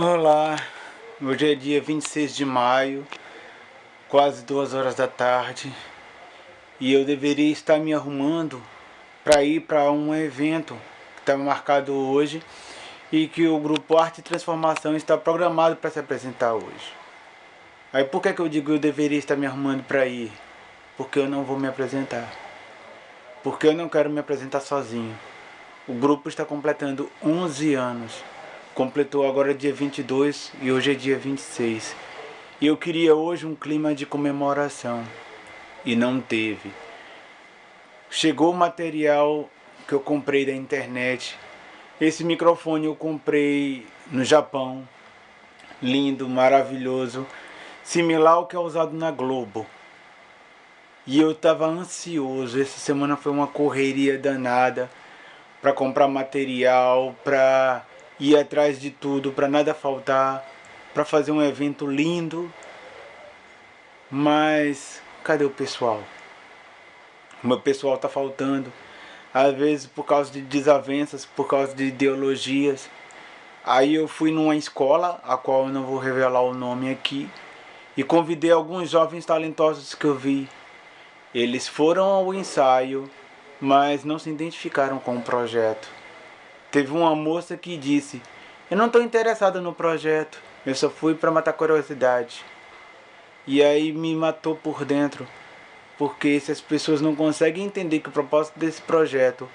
Olá, hoje é dia 26 de maio, quase duas horas da tarde e eu deveria estar me arrumando para ir para um evento que estava marcado hoje e que o grupo Arte e Transformação está programado para se apresentar hoje. Aí por que, que eu digo eu deveria estar me arrumando para ir? Porque eu não vou me apresentar. Porque eu não quero me apresentar sozinho. O grupo está completando 11 anos completou agora dia 22 e hoje é dia 26. E eu queria hoje um clima de comemoração e não teve. Chegou o material que eu comprei da internet. Esse microfone eu comprei no Japão. Lindo, maravilhoso. Similar ao que é usado na Globo. E eu estava ansioso. Essa semana foi uma correria danada para comprar material, para ir atrás de tudo para nada faltar, para fazer um evento lindo. Mas cadê o pessoal? O meu pessoal está faltando. Às vezes por causa de desavenças, por causa de ideologias. Aí eu fui numa escola, a qual eu não vou revelar o nome aqui, e convidei alguns jovens talentosos que eu vi. Eles foram ao ensaio, mas não se identificaram com o projeto. Teve uma moça que disse, eu não estou interessada no projeto, eu só fui para matar curiosidade. E aí me matou por dentro, porque se as pessoas não conseguem entender que o propósito desse projeto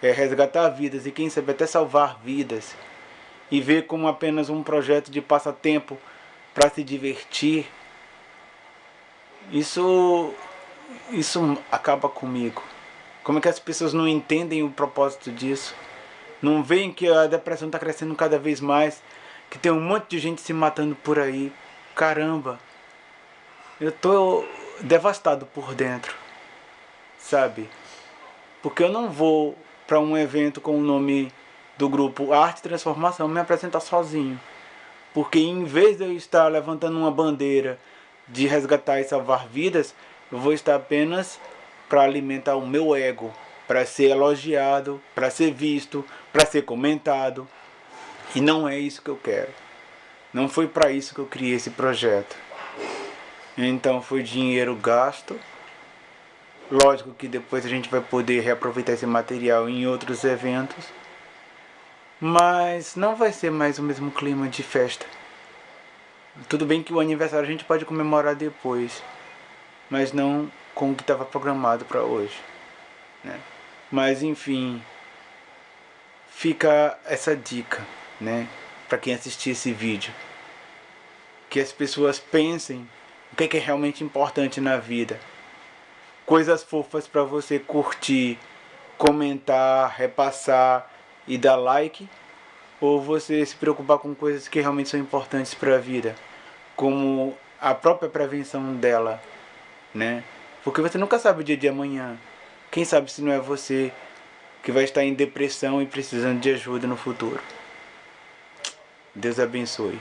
é resgatar vidas e quem sabe até salvar vidas, e ver como apenas um projeto de passatempo para se divertir, isso, isso acaba comigo. Como é que as pessoas não entendem o propósito disso? Não veem que a depressão está crescendo cada vez mais, que tem um monte de gente se matando por aí. Caramba, eu tô devastado por dentro, sabe? Porque eu não vou para um evento com o nome do grupo Arte Transformação me apresentar sozinho. Porque em vez de eu estar levantando uma bandeira de resgatar e salvar vidas, eu vou estar apenas para alimentar o meu ego, para ser elogiado, para ser visto, para ser comentado. E não é isso que eu quero. Não foi para isso que eu criei esse projeto. Então foi dinheiro gasto. Lógico que depois a gente vai poder reaproveitar esse material em outros eventos. Mas não vai ser mais o mesmo clima de festa. Tudo bem que o aniversário a gente pode comemorar depois. Mas não com o que estava programado para hoje. Né? Mas enfim, fica essa dica, né, para quem assistir esse vídeo. Que as pessoas pensem o que é, que é realmente importante na vida. Coisas fofas para você curtir, comentar, repassar e dar like. Ou você se preocupar com coisas que realmente são importantes para a vida. Como a própria prevenção dela, né? Porque você nunca sabe o dia de amanhã. Quem sabe se não é você que vai estar em depressão e precisando de ajuda no futuro. Deus abençoe.